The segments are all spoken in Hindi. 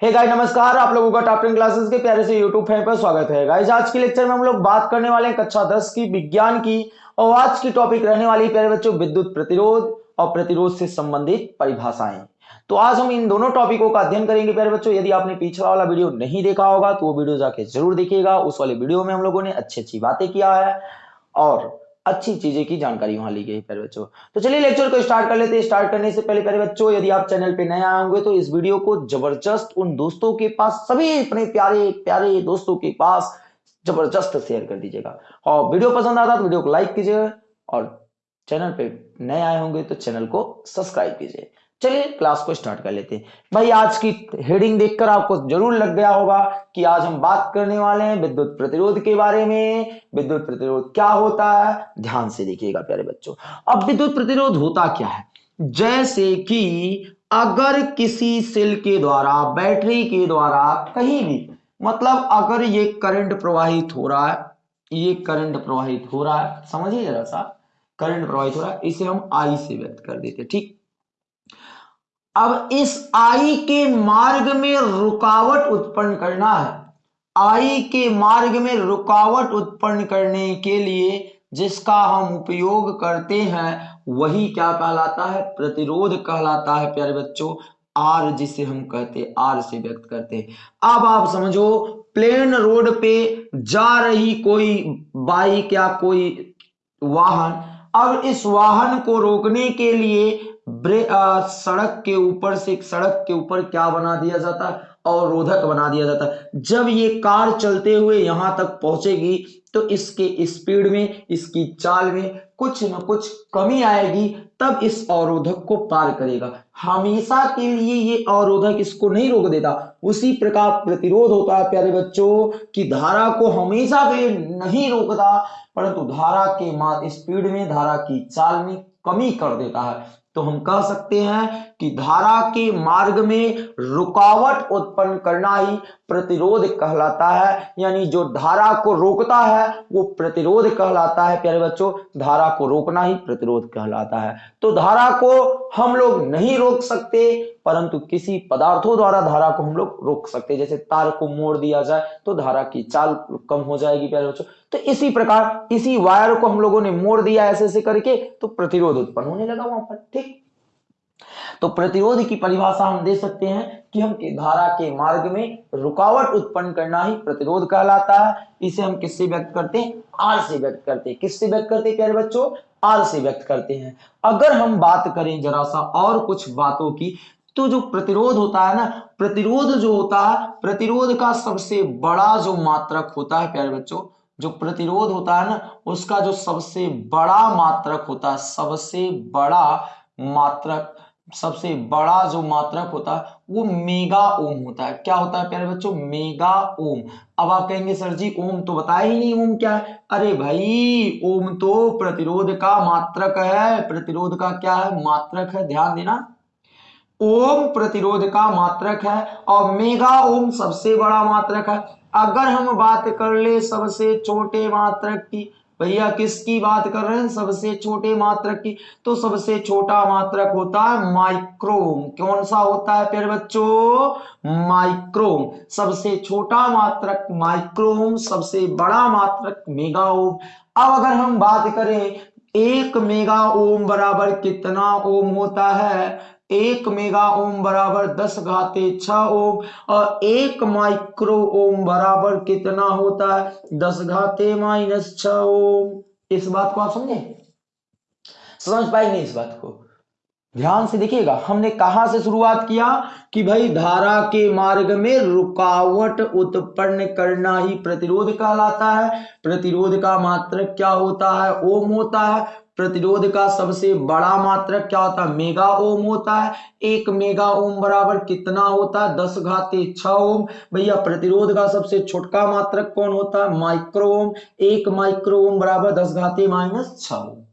हे गाइस नमस्कार। आप लोगों का टॉप टेन क्लासेस के प्यारे से यूट्यूब फ़ैन पर स्वागत है। गाइस आज के लेक्चर में हम लोग बात करने वाले हैं कक्षा 10 की विज्ञान की और आज की टॉपिक रहने वाली प्यारे बच्चों, विद्युत प्रतिरोध और प्रतिरोध से संबंधित परिभाषाएँ। तो आज हम इन दोनों टॉपिकों का अध्ययन करेंगे प्यारे बच्चों। यदि आपने पिछला वाला वीडियो नहीं देखा होगा तो वो वीडियो जाके ज़रूर देखिएगा। उस वाले वीडियो में हम लोगों ने अच्छी अच्छी बातें किया है और अच्छी चीज़ें की जानकारी वहाँ ली गई प्यारे बच्चों तो चलिए लेक्चर को स्टार्ट कर लेते हैं। स्टार्ट करने से पहले प्यारे बच्चों, यदि आप चैनल पे नए आए होंगे तो इस वीडियो को ज़बरदस्त उन दोस्तों के पास, सभी अपने प्यारे प्यारे दोस्तों के पास ज़बरदस्त शेयर कर दीजिएगा। और वीडियो पसंद आता तो वीडियो को लाइक कीजिएगा और चैनल पे नए आए होंगे तो चैनल को सब्सक्राइब कीजिए। चलिए क्लास को स्टार्ट कर लेते हैं। भाई, आज की हेडिंग देखकर आपको ज़रूर लग गया होगा कि आज हम बात करने वाले हैं विद्युत प्रतिरोध के बारे में। विद्युत प्रतिरोध क्या होता है? ध्यान से देखिएगा, प्यारे बच्चों। अब विद्युत प्रतिरोध होता क्या है? जैसे कि अगर किसी सेल के द्वारा बैटरी के द्वारा कहीं भी मतलब अगर ये करंट प्रवाहित हो रहा है, ये करंट प्रवाहित हो रहा है, समझिए जरा सा करंट प्रवाहित हो रहा है, इसे हम आई से व्यक्त कर देते ठीक? अब इस आई के मार्ग में रुकावट उत्पन्न करना है। आई के मार्ग में रुकावट उत्पन्न करने के लिए जिसका हम उपयोग करते हैं, वही क्या कहलाता है? प्रतिरोध कहलाता है, प्यारे बच्चों। आर जिसे हम कहते, आर से व्यक्त करते अब आप समझो, प्लेन रोड पे जा रही कोई बाइक या कोई वाहन, अब इस वाहन को रोकने के लिए सड़क के ऊपर से, सड़क के ऊपर क्या बना दिया जाता? है अवरोधक बना दिया जाता। जब ये कार चलते हुए यहाँ तक पहुंचेगी तो इसके स्पीड में, इसकी चाल में कुछ न कुछ कमी आएगी, तब इस अवरोधक को पार करेगा। हमेशा के लिए ये अवरोधक इसको नहीं रोक देता। उसी प्रकार प्रतिरोध होता है, प्यारे बच्चों, की धारा को हमेशा के नहीं रोकता, परंतु धारा के स्पीड में, धारा की चाल में कमी कर देता है। तो हम कह सकते हैं कि धारा के मार्ग में रुकावट उत्पन्न करना ही प्रतिरोध कहलाता है। यानी जो धारा को रोकता है, वो प्रतिरोध कहलाता है। प्यारे बच्चों, धारा को रोकना ही प्रतिरोध कहलाता है। तो धारा को हम लोग नहीं रोक सकते परंतु किसी पदार्थों द्वारा धारा को हम लोग रोक सकते हैं। जैसे तार को मोड़ दिया जाए तो धारा की चाल कम हो जाएगी, प्यारे बच्चों। तो इसी प्रकार, इसी वायर को हम लोगों ने मोड़ दिया ऐसे ऐसे करके तो प्रतिरोध उत्पन्न होने लगा वहाँ पर, ठीक? तो प्रतिरोध की परिभाषा हम दे सकते हैं कि हम धारा के मार्ग में रुकावट उत्पन्न करना ही प्रतिरोध कहलाता है। इसे हम किससे व्यक्त करते हैं? आर से व्यक्त करते हैं। किससे व्यक्त करते हैं, प्यारे बच्चों? आर से व्यक्त करते हैं। अगर हम बात करें जरा सा और कुछ बातों की तो जो प्रतिरोध होता है ना, प्रतिरोध जो होता है, प्रतिरोध का सबसे बड़ा जो मात्रक होता है, प्यारे बच्चों, जो प्रतिरोध होता है ना, उसका जो सबसे बड़ा मात्रक होता है, सबसे बड़ा मात्रक, सबसे बड़ा जो मात्रक होता है, वो मेगा ओम होता है। क्या होता है, प्यारे बच्चों? Mega ohm. अब आप कहेंगे, सर जी, ओम तो बताया ही नहीं, ओम क्या है? अरे भाई, ओम तो प्रतिरोध का मात्रक है। प्रतिरोध का क्या है? मात्रक है, ध्यान देना। ओम प्रतिरोध का मात्रक है और मेगा ओम सबसे बड़ा मात्रक है। अगर हम बात कर ले सबसे छोटे मात्रक की, भैया किसकी बात कर रहे हैं? सबसे छोटे मात्रक की। तो सबसे छोटा मात्रक होता है माइक्रोम। कौन सा होता है प्यारे बच्चों? माइक्रोम। सबसे छोटा मात्रक माइक्रोम, सबसे बड़ा मात्रक मेगा ओम। अब अगर हम बात करें, एक मेगा ओम बराबर कितना ओम होता है? एक मेगा ओम बराबर दस घाते ओम, और एक माइक्रो ओम बराबर कितना होता है? दस घाते माइनस ओम। इस बात को आप समझे? समझ पाएँगे इस बात को? ध्यान से देखिएगा, हमने कहा से शुरुआत किया? कि भाई धारा के मार्ग में रुकावट उत्पन्न करना ही प्रतिरोध कहलाता है। प्रतिरोध का मात्र क्या होता है? ओम होता है। प्रतिरोध का सबसे बड़ा मात्रक क्या होता है? मेगा ओम होता है। एक मेगा ओम बराबर कितना होता है? दस घाते ओम। भैया, प्रतिरोध का सबसे छोटका मात्रक कौन होता है? माइक्रो ओम एक माइक्रो ओम बराबर दस घाते माइनस छ ओम।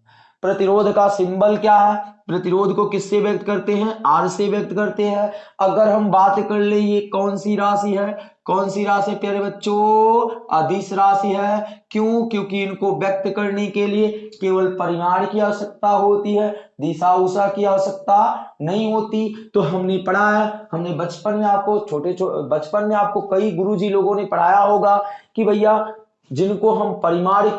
प्रतिरोध का सिंबल क्या है? प्रतिरोध को किससे व्यक्त करते हैं? आर से व्यक्त करते हैं। अगर हम बात कर ले ये कौन सी राशि है? कौन सी राशि प्यारे बच्चों? अधिस राशि है। क्यों? क्योंकि इनको व्यक्त करने के लिए केवल परिमाण की आवश्यकता होती है, दिशा उषा की आवश्यकता नहीं होती। तो हमने पढ़ा है, हमने बचपन में आपको छोटे छोटे बचपन में आपको कई गुरुजी लोगों ने पढ़ाया होगा कि भैया, जिनको हम परिमाण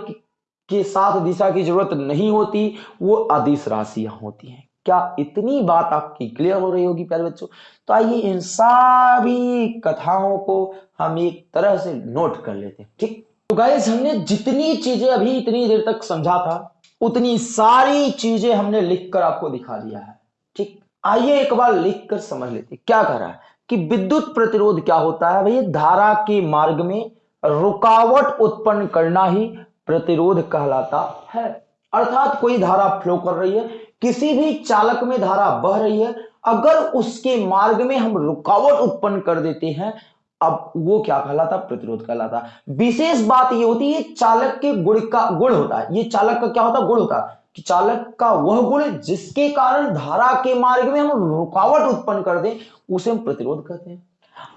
के साथ दिशा की ज़रूरत नहीं होती, वो अधिस राशियाँ होती हैं। क्या इतनी बात आपकी क्लियर हो रही होगी प्यारे बच्चों? तो आइए इन सभी कथाओं को हम एक तरह से नोट कर लेते हैं, ठीक? तो गाइस हमने जितनी चीज़ें अभी इतनी देर तक समझा था, उतनी सारी चीज़ें हमने लिखकर आपको दिखा दिया है, ठीक? आइए एक बार लिख कर समझ लेते क्या कह रहा है? कि विद्युत प्रतिरोध क्या होता है भैया? धारा के मार्ग में रुकावट उत्पन्न करना ही प्रतिरोध कहलाता है। अर्थात कोई धारा फ्लो कर रही है किसी भी चालक में धारा बह रही है, अगर उसके मार्ग में हम रुकावट उत्पन्न कर देते हैं, अब वो क्या कहलाता? प्रतिरोध कहलाता। विशेष बात ये होती है चालक के गुण का गुण होता है। ये चालक का क्या होता? गुण होता कि चालक का वह गुण जिसके कारण धारा के मार्ग में हम रुकावट उत्पन्न कर दें, उसे हम प्रतिरोध कहते हैं।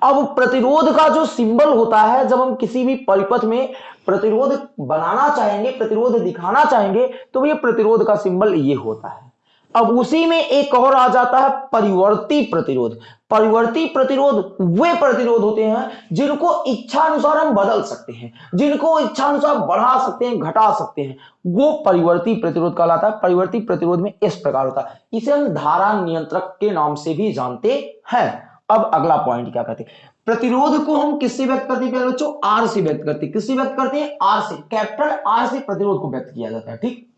अब प्रतिरोध का जो सिंबल होता है, जब हम किसी भी परिपथ में प्रतिरोध बनाना चाहेंगे, प्रतिरोध दिखाना चाहेंगे तो ये प्रतिरोध का सिंबल ये होता है। अब उसी में एक और आ जाता है परिवर्ती प्रतिरोध। परिवर्ती प्रतिरोध वे प्रतिरोध होते हैं जिनको इच्छा अनुसार हम बदल सकते हैं, जिनको इच्छा अनुसार बढ़ा सकते हैं, घटा सकते हैं। वो परिवर्ती प्रतिरोध कहलाता है। परिवर्ती प्रतिरोध में इस प्रकार होता है। इसे हम धारा नियंत्रक के नाम से भी जानते हैं। अब अगला पॉइंट क्या कहते हैं? प्रतिरोध को हम किससे व्यक्त करते हैं बच्चों? आर से व्यक्त करते हैं। किससे व्यक्त करते हैं? आर से। कैपिटल आर से प्रतिरोध को व्यक्त किया जाता है, ठीक?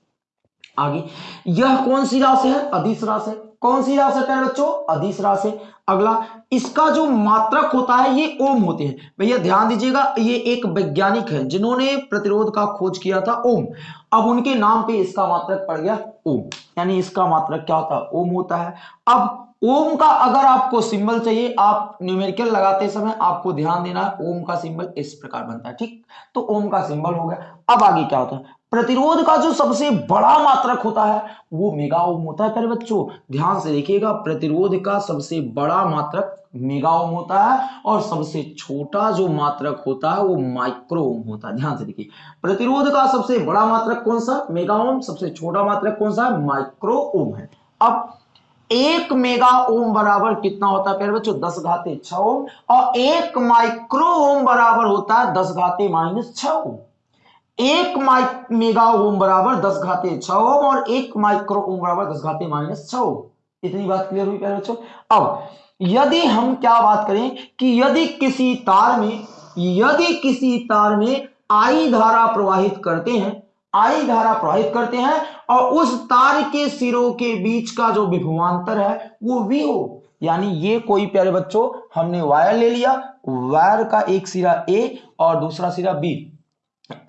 आगे। यह कौन सी राशि है? अधिस राशि कौन सी राशि है बच्चों? अधिस राशि अगला, इसका जो मात्रक होता है, ये ओम होते हैं। भैया, ध्यान दीजिएगा, ये एक वैज्ञानिक है जिन्होंने प्रतिरोध का खोज किया था ओम। अब उनके नाम पे इसका मात्रक पड़ गया ओम। यानी इसका मात्रक क्या होता है? ओम होता है। अब ओम का अगर आपको सिंबल चाहिए, आप न्यूमेरिकल लगाते समय आपको ध्यान देना है, ओम का सिंबल इस प्रकार बनता है, ठीक? तो ओम का सिंबल हो गया। अब आगे क्या होता है? प्रतिरोध का जो सबसे बड़ा मात्रक होता है, वो मेगा ओम होता है। प्यारे बच्चों, ध्यान से देखिएगा, प्रतिरोध का सबसे बड़ा मात्रक मेगा ओम होता है और सबसे छोटा जो मात्रक होता है, वो माइक्रो ओम होता है। ध्यान से देखिए, प्रतिरोध का सबसे बड़ा मात्रक कौन सा? Mega ohm. सबसे छोटा मात्रक कौन सा? माइक्रो ओम है। अब एक मेगा ओम बराबर कितना होता है प्यारे बच्चों? दस घाते छ ओम। और एक माइक्रो ओम बराबर होता है दस घाते माइनस छ ओम। एक माइक मेगा ओम बराबर दस घाते छ ओम और एक माइक्रो ओम बराबर दस घाते माइनस छ ओम। इतनी बात क्लियर हुई प्यारे बच्चों? अब, यदि हम क्या बात करें कि यदि किसी तार में, यदि किसी तार में आई धारा प्रवाहित करते हैं आई धारा प्रवाहित करते हैं और उस तार के सिरों के बीच का जो विभवांतर है, वो वी हो यानी ये कोई प्यारे बच्चों, हमने वायर ले लिया। वायर का एक सिरा ए और दूसरा सिरा बी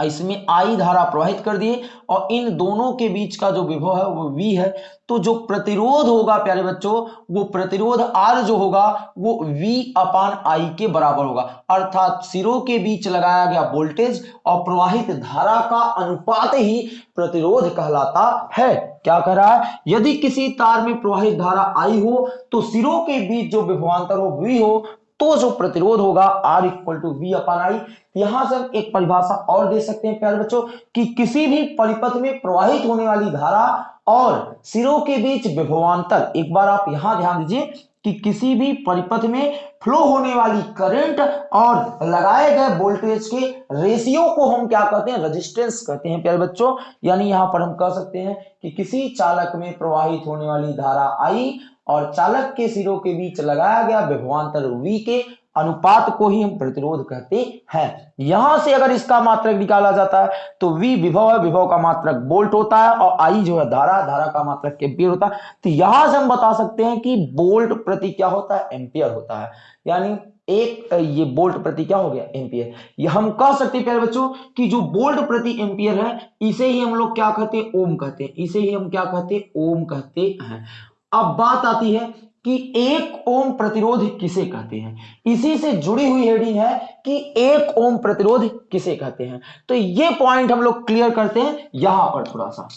इसमें आई धारा प्रवाहित कर दिए और इन दोनों के बीच का जो विभव है, वो वी है। तो जो प्रतिरोध होगा, प्यारे बच्चों, वो प्रतिरोध आर जो होगा, वो वी अपान आई के बराबर होगा। अर्थात सिरों के बीच लगाया गया वोल्टेज और प्रवाहित धारा का अनुपात ही प्रतिरोध कहलाता है। क्या कह रहा है? यदि किसी तार में प्रवाहित धारा आई हो तो सिरों के बीच जो विभवांतर हो वी हो तो जो प्रतिरोध होगा R equal to V upon I यहाँ से हम एक परिभाषा और दे सकते हैं, प्यारे बच्चों, कि किसी भी परिपथ में प्रवाहित होने वाली धारा और सिरों के बीच विभवांतर, एक बार आप यहाँ ध्यान दीजिए कि किसी भी परिपथ में फ्लो होने वाली करंट और लगाए गए वोल्टेज के रेशियो को हम क्या कहते हैं? रेजिस्टेंस कहते हैं, प्यारे बच्चों। यानी यहाँ पर हम कह सकते हैं कि किसी चालक में प्रवाहित होने वाली धारा आई और चालक के सिरों के बीच लगाया गया विभवांतर वी के अनुपात को ही हम प्रतिरोध कहते हैं। यहाँ से अगर इसका मात्रक निकाला जाता है तो वी विभव है, विभव का मात्रक बोल्ट होता है और आई जो है धारा धारा का मात्रक एम्पियर होता है। तो यहाँ से हम बता सकते हैं कि बोल्ट प्रति क्या होता है? एम्पियर होता है। यानी एक, ये बोल्ट प्रति क्या हो गया? एम्पियर। ये हम कह सकते हैं, प्यारे बच्चों, कि जो बोल्ट प्रति एम्पियर है, इसे ही हम लोग क्या कहते हैं? ओम कहते हैं। इसे ही हम क्या कहते हैं? ओम कहते हैं। अब बात आती है कि एक ओम प्रतिरोध किसे कहते हैं? इसी से जुड़ी हुई हेडिंग है कि एक ओम प्रतिरोध किसे कहते हैं? तो ये पॉइंट हम लोग क्लियर करते हैं यहाँ पर थोड़ा सा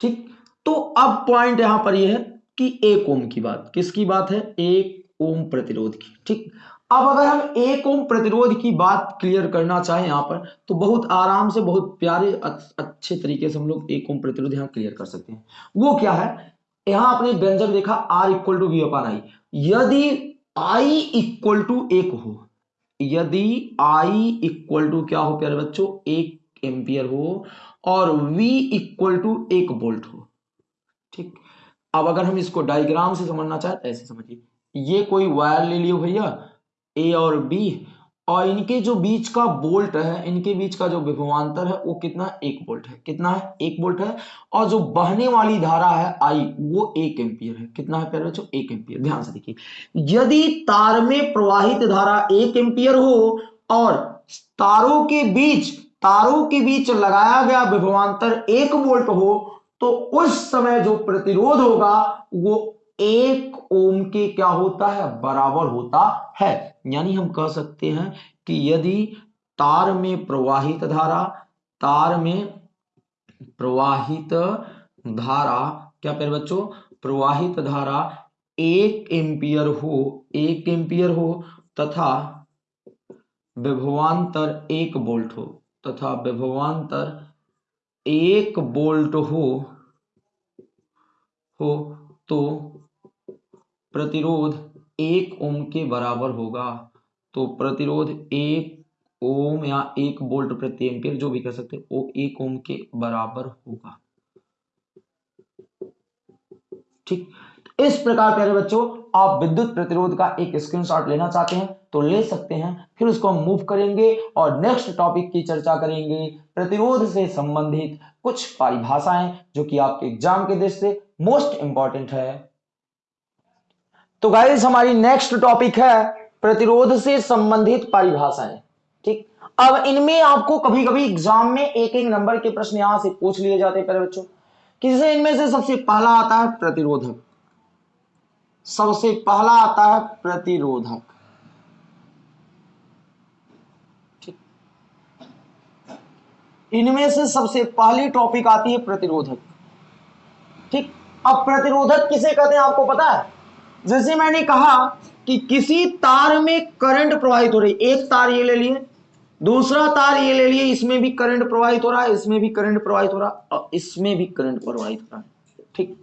ठीक? तो अब पॉइंट यहाँ पर यह है कि एक ओम की बात। किसकी बात है? एक ओम प्रतिरोध की। ठीक? अब अगर हम एक ओम प्रतिरोध की बात क्लियर करना चाहें यहाँ पर तो बहुत आराम से, बहुत प्यारे, अच्छे तरीके से हम लोग एक ओम प्रतिरोध यहाँ क्लियर कर सकते हैं। वो क्या है? यहाँ आपने व्यंजक देखा R equal to V upon I यदि आई इक्वल टू एक हो, यदि आई इक्वल टू क्या हो प्यारे बच्चों? एक एम्पियर हो, और वी इक्वल टू एक वोल्ट हो। ठीक? अब अगर हम इसको डायग्राम से समझना चाहें तो ऐसे समझिए। ये कोई वायर ले लियो भैया? ए और बी और इनके जो बीच का बोल्ट है, इनके बीच का जो विभवांतर है, वो कितना? एक बोल्ट है। कितना है? एक बोल्ट है। और जो बहने वाली धारा है आई वो एक एम्पियर है। कितना है प्यारे बच्चों? एक एम्पियर ध्यान से देखिए। यदि तार में प्रवाहित धारा एक एम्पियर हो, और तारों के बीच, तारों के बीच लगाया गया विभवांतर एक वोल्ट हो तो उस समय जो प्रतिरोध होगा, वो एक ओम के क्या होता है? बराबर होता है। यानी हम कह सकते हैं कि यदि तार में प्रवाहित धारा, तार में प्रवाहित धारा, क्या पेर बच्चों? प्रवाहित धारा एक एम्पियर हो, एक एम्पियर हो, तथा विभवांतर एक बोल्ट हो, तथा विभवांतर एक बोल्ट हो हो तो प्रतिरोध एक ओम के बराबर होगा। तो प्रतिरोध एक ओम या एक वोल्ट प्रति एम्पियर जो भी कर सकते हैं, वो एक ओम के बराबर होगा। ठीक? इस प्रकार, प्यारे बच्चों, आप विद्युत प्रतिरोध का एक स्क्रीनशॉट लेना चाहते हैं तो ले सकते हैं। फिर उसको हम मूव करेंगे और नेक्स्ट टॉपिक की चर्चा करेंगे। प्रतिरोध से संबंधित कुछ परिभाषाएँ, जो कि आपके एग्ज़ाम के दृष्टि से मोस्ट इंपॉर्टेंट है। तो गाइस हमारी नेक्स्ट टॉपिक है प्रतिरोध से संबंधित परिभाषाएँ। ठीक? अब इनमें आपको कभी कभी एग्ज़ाम में एक एक नंबर के प्रश्न यहाँ से पूछ लिए जाते हैं बच्चों। किसे इनमें से सबसे पहला आता है? प्रतिरोधक। सबसे पहला आता है प्रतिरोधक। इनमें से सबसे पहली टॉपिक आती है प्रतिरोधक। ठीक? अब प्रतिरोधक किसे कहते हैं, आपको पता है? जैसे मैंने कहा कि किसी तार में करंट प्रवाहित हो रही एक तार ये ले लिए, दूसरा तार ये ले लिए, इसमें भी करंट प्रवाहित हो रहा है, इसमें भी करंट प्रवाहित हो रहा है, और इसमें भी करंट प्रवाहित हो रहा है। ठीक।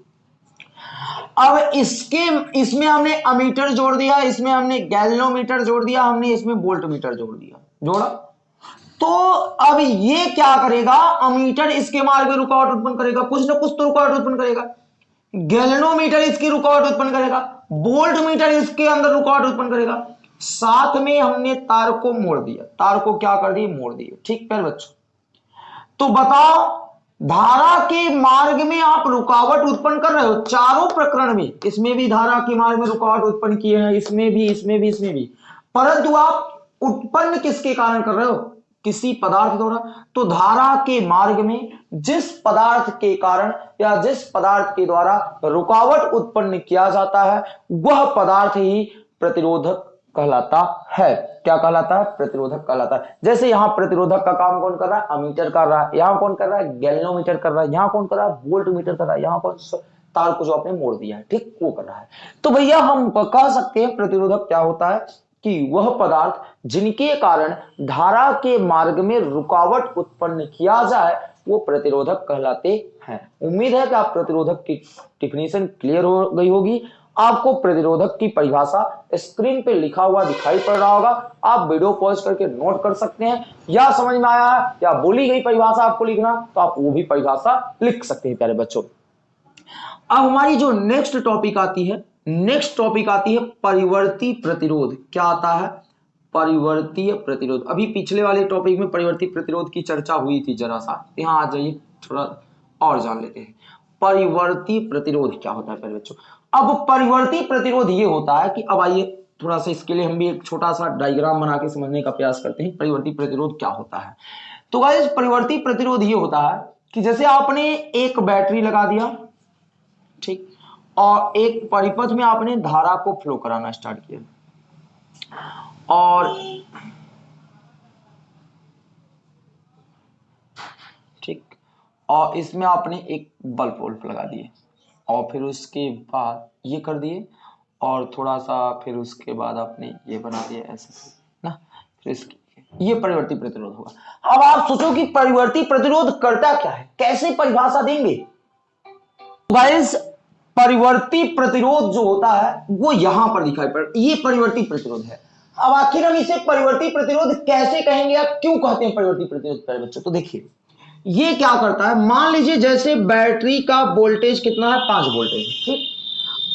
अब इसके, इसमें हमने अमीटर जोड़ दिया, इसमें हमने गैल्नोमीटर जोड़ दिया, हमने इसमें वोल्ट मीटर जोड़ दिया। जोड़ा। तो अब ये क्या करेगा? अमीटर इसके मार्ग में रुकावट उत्पन्न करेगा। कुछ ना कुछ तो रुकावट उत्पन्न करेगा। गैल्नोमीटर इसकी रुकावट उत्पन्न करेगा। वोल्ट मीटर इसके अंदर रुकावट उत्पन्न करेगा। साथ में हमने तार को मोड़ दिया। तार को क्या कर दिया? मोड़ दिया। ठीक है बच्चों। तो बताओ, धारा के मार्ग में आप रुकावट उत्पन्न कर रहे हो, चारों प्रकरण में। इसमें भी धारा के मार्ग में रुकावट उत्पन्न किए हैं, इसमें भी इसमें भी इसमें भी। परंतु आप उत्पन्न किसके कारण कर रहे हो? किसी पदार्थ द्वारा तो धारा के मार्ग में जिस पदार्थ के कारण या जिस पदार्थ के द्वारा रुकावट उत्पन्न किया जाता है, वह पदार्थ ही प्रतिरोधक कहलाता है। क्या कहलाता है? प्रतिरोधक कहलाता है। जैसे यहाँ प्रतिरोधक का काम कौन कर रहा है? अमीटर कर रहा है। यहाँ कौन कर रहा है? गैल्नोमीटर कर रहा है। यहाँ कौन कर रहा है? वोल्ट मीटर कर रहा है। यहाँ कौन तार को जो आपने मोड़ दिया है, ठीक वो कर रहा है। तो भैया हम कह सकते हैं प्रतिरोधक क्या होता है? कि वह पदार्थ जिनके कारण धारा के मार्ग में रुकावट उत्पन्न किया जाए, वो प्रतिरोधक कहलाते हैं। उम्मीद है कि आप प्रतिरोधक की डिफिनेशन क्लियर हो गई होगी। आपको प्रतिरोधक की परिभाषा स्क्रीन पे लिखा हुआ दिखाई पड़ रहा होगा। आप वीडियो पॉज करके नोट कर सकते हैं। या समझ में आया है या बोली गई परिभाषा आपको लिखना तो आप वो भी परिभाषा लिख सकते हैं, प्यारे बच्चों। अब हमारी जो नेक्स्ट टॉपिक आती है नेक्स्ट टॉपिक आती है परिवर्ती प्रतिरोध। क्या आता है? परिवर्तीय प्रतिरोध। अभी पिछले वाले टॉपिक में परिवर्ती प्रतिरोध की चर्चा हुई थी जरा सा। यहाँ आ जाइए, थोड़ा और जान लेते हैं। परिवर्ती प्रतिरोध क्या होता है बच्चों? अब परिवर्ती प्रतिरोध ये होता है कि अब आइए, थोड़ा सा इसके लिए हम भी एक छोटा सा डायग्राम बना के समझने का प्रयास करते हैं, परिवर्ती प्रतिरोध क्या होता है। तो गाइस परिवर्ती प्रतिरोध ये होता है कि जैसे आपने एक बैटरी लगा दिया, ठीक? और एक परिपथ में आपने धारा को फ्लो कराना स्टार्ट किया। और ठीक, और इसमें आपने एक बल्ब वल्ब लगा दिए। और फिर उसके बाद ये कर दिए, और थोड़ा सा फिर उसके बाद आपने ये बना दिया ऐसे ना? फिर इसकी, ये परिवर्ती प्रतिरोध होगा। अब आप सोचो कि परिवर्ती प्रतिरोध करता क्या है? कैसे परिभाषा देंगे? परिवर्ती प्रतिरोध जो होता है, वो यहाँ पर दिखाई पड़, ये परिवर्ती प्रतिरोध है। अब आखिर हम इसे परिवर्ती प्रतिरोध कैसे कहेंगे या क्यों कहते हैं परिवर्ती प्रतिरोध पहले बच्चों? तो देखिए, ये क्या करता है? मान लीजिए जैसे बैटरी का वोल्टेज कितना है? पाँच वोल्टेज, ठीक?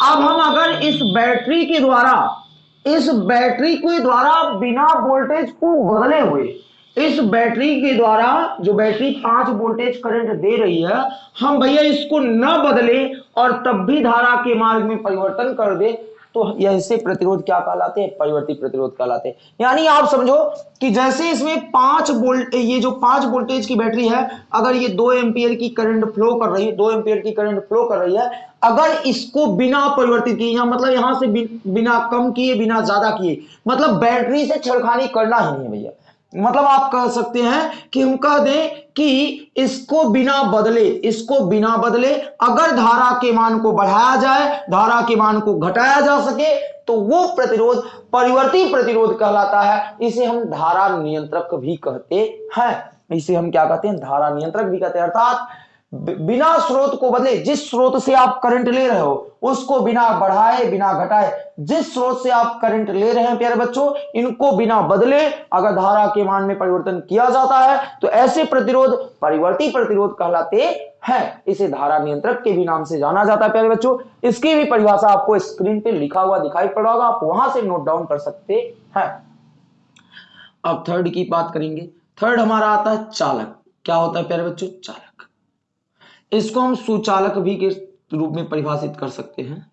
अब हम अगर इस बैटरी के द्वारा, इस बैटरी के द्वारा बिना वोल्टेज को बदले हुए, इस बैटरी के द्वारा जो बैटरी पाँच वोल्टेज करंट दे रही है, हम भैया इसको न बदले और तब भी धारा के मार्ग में परिवर्तन कर दे तो ऐसे प्रतिरोध क्या कहलाते हैं? परिवर्ती प्रतिरोध कहलाते हैं। यानी आप समझो कि जैसे इसमें पाँच वोल्ट, ये जो पाँच वोल्टेज की बैटरी है, अगर ये दो एम्पियर की करंट फ्लो कर रही है, दो एम्पियर की करंट फ्लो कर रही है, अगर इसको बिना परिवर्तित किए या मतलब यहाँ से बिना कम किए, बिना ज़्यादा किए मतलब बैटरी से छड़खानी करना ही नहीं भैया। मतलब आप कह सकते हैं कि हम कह दें कि इसको बिना बदले, इसको बिना बदले अगर धारा के मान को बढ़ाया जाए, धारा के मान को घटाया जा सके तो वो प्रतिरोध परिवर्ती प्रतिरोध कहलाता है। इसे हम धारा नियंत्रक भी कहते हैं। इसे हम क्या कहते हैं? धारा नियंत्रक भी कहते हैं। अर्थात बिना स्रोत को बदले, जिस स्रोत से आप करंट ले रहे हो, उसको बिना बढ़ाए, बिना घटाए, जिस स्रोत से आप करंट ले रहे हैं, प्यारे बच्चों, इनको बिना बदले अगर धारा के मान में परिवर्तन किया जाता है तो ऐसे प्रतिरोध, परिवर्ती प्रतिरोध कहलाते हैं। इसे धारा नियंत्रक के भी नाम से जाना जाता है, प्यारे बच्चों। इसकी भी परिभाषा आपको स्क्रीन पे लिखा हुआ दिखाई पड़ा होगा, आप वहाँ से नोट डाउन कर सकते हैं। अब थर्ड की बात करेंगे। थर्ड हमारा आता है चालक। क्या होता है, प्यारे बच्चों? चालक। इसको हम सुचालक भी के रूप में परिभाषित कर सकते हैं।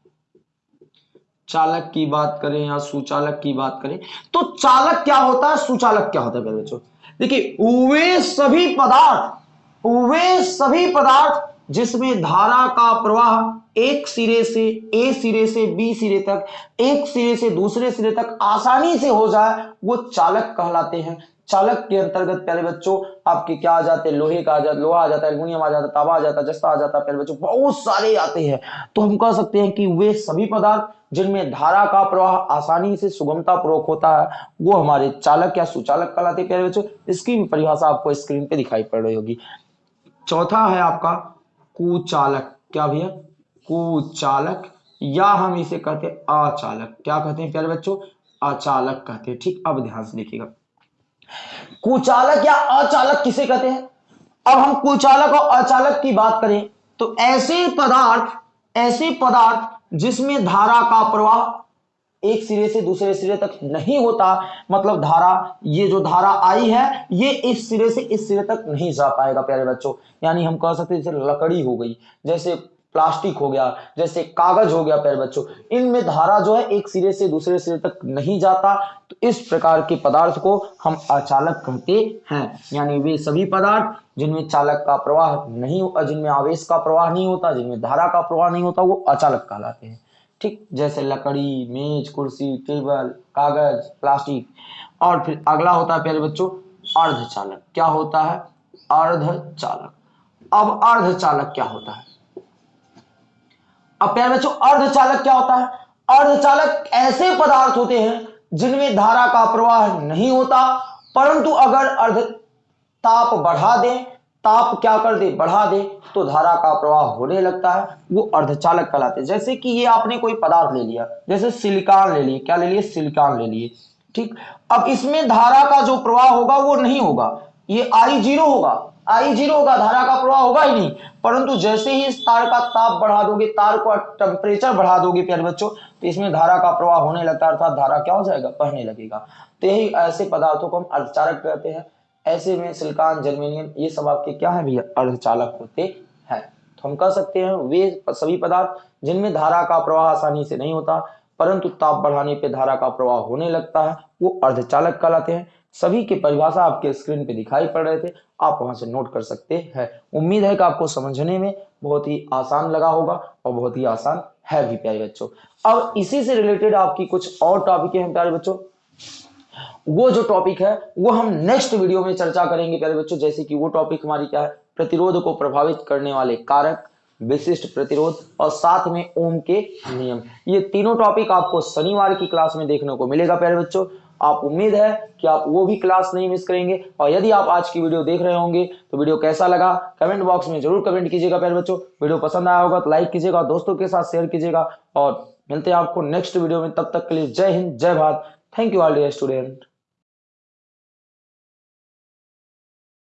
चालक की बात करें या सुचालक की बात करें तो चालक क्या होता है, सुचालक क्या होता है बच्चों? देखिए, वे सभी पदार्थ, वे सभी पदार्थ जिसमें धारा का प्रवाह एक सिरे से, ए सिरे से, बी सिरे तक, एक सिरे से, दूसरे सिरे तक आसानी से हो जाए, वो चालक कहलाते हैं। चालक के अंतर्गत, प्यारे बच्चों, आपके क्या आ जाते हैं? लोहे का आ जाता लोहा आ जाता है आ जाता है आ जाता है, जस्ता आ जाता है, प्यारे बच्चों, बहुत सारे आते हैं। तो हम कह सकते हैं कि वे सभी पदार्थ जिनमें धारा का प्रवाह आसानी से सुगमता पूर्वक होता है, वो हमारे चालक या सुचालक कहलाते प्यारे बच्चों। इसकी परिभाषा आपको स्क्रीन पे दिखाई पड़ रही होगी। चौथा है आपका कुचालक। क्या भैया? कुचालक, या हम इसे कहते हैं अचालक क्या कहते हैं, प्यारे बच्चों? अचालक कहते हैं। ठीक, अब ध्यान से देखिएगा। कुचालक या अचालक किसे कहते हैं? अब हम कुचालक और अचालक की बात करें तो ऐसे पदार्थ ऐसे पदार्थ जिसमें धारा का प्रवाह एक सिरे से दूसरे सिरे तक नहीं होता मतलब धारा, ये जो धारा आई है, ये इस सिरे से इस सिरे तक नहीं जा पाएगा, प्यारे बच्चों। यानी हम कह सकते हैं जैसे लकड़ी हो गई, जैसे प्लास्टिक हो गया, जैसे कागज़ हो गया प्यारे बच्चों, इनमें धारा जो है एक सिरे से दूसरे सिरे तक नहीं जाता। तो इस प्रकार के पदार्थ को हम अचालक कहते हैं। यानी वे सभी पदार्थ जिनमें चालक का प्रवाह नहीं जिनमें आवेश का प्रवाह नहीं होता, जिनमें धारा का प्रवाह नहीं होता, वो अचालक कहलाते हैं। ठीक, जैसे लकड़ी, मेज, कुर्सी, टेबल, कागज़, प्लास्टिक। और फिर अगला होता है प्यारे बच्चों, अर्धचालक। क्या होता है? अर्धचालक। अब अर्धचालक क्या होता है? अब प्यारे बच्चों, अर्धचालक क्या होता है? अर्धचालक ऐसे पदार्थ होते हैं जिनमें धारा का प्रवाह नहीं होता, परंतु अगर अर्ध ताप बढ़ा दें, ताप क्या कर दे? बढ़ा दे तो धारा का प्रवाह होने लगता है, वो अर्धचालक कहलाते जैसे कि ये आपने कोई पदार्थ ले लिया, जैसे सिलिकॉन ले लिए, क्या ले लिए? सिलिकॉन ले लिए, ठीक? अब इसमें धारा का जो प्रवाह होगा, वो नहीं होगा। ये आई ज़ीरो होगा। आई ज़ीरो होगा, धारा का प्रवाह होगा ही नहीं। परंतु जैसे ही इस तार का ताप बढ़ा दोगे, तार को टेम्परेचर बढ़ा दोगे प्यारे बच्चों तो इसमें धारा का प्रवाह होने लगता है, अर्थात धारा क्या हो जाएगा? बढ़ने लगेगा। तो यही ऐसे पदार्थों को हम अर्धचालक कहते हैं। ऐसे में सिलिकॉन, जर्मेनियम, ये सब आपके क्या है भैया? अर्धचालक होते हैं। तो हम कह सकते हैं, वे सभी पदार्थ जिनमें धारा का प्रवाह आसानी से नहीं होता परंतु ताप बढ़ाने पर धारा का प्रवाह होने लगता है। वो अर्धचालक कहलाते हैं। सभी की परिभाषा आपके स्क्रीन पे दिखाई पड़ रहे थे। आप वहाँ से नोट कर सकते हैं। उम्मीद है कि आपको समझने में बहुत ही आसान लगा होगा और बहुत ही आसान है भी, प्यारे बच्चों। अब इसी से रिलेटेड आपकी कुछ और टॉपिक हैं, प्यारे बच्चों। वो जो टॉपिक है, वो हम नेक्स्ट वीडियो में चर्चा करेंगे, प्यारे बच्चों। जैसे कि वो टॉपिक हमारी क्या है? प्रतिरोध को प्रभावित करने वाले कारक। विशिष्ट प्रतिरोध और साथ में ओम के नियम। ये तीनों टॉपिक आपको शनिवार की क्लास में देखने को मिलेगा, प्यारे बच्चों। आप उम्मीद है कि आप वो भी क्लास नहीं मिस करेंगे। और यदि आप आज की वीडियो देख रहे होंगे तो वीडियो कैसा लगा? कमेंट बॉक्स में ज़रूर कमेंट कीजिएगा, प्यारे बच्चों। वीडियो पसंद आया होगा तो लाइक कीजिएगा, दोस्तों के साथ शेयर कीजिएगा। और मिलते हैं आपको नेक्स्ट वीडियो में। तब तक के लिए जय हिंद, जय Bharat. Thank you all dear student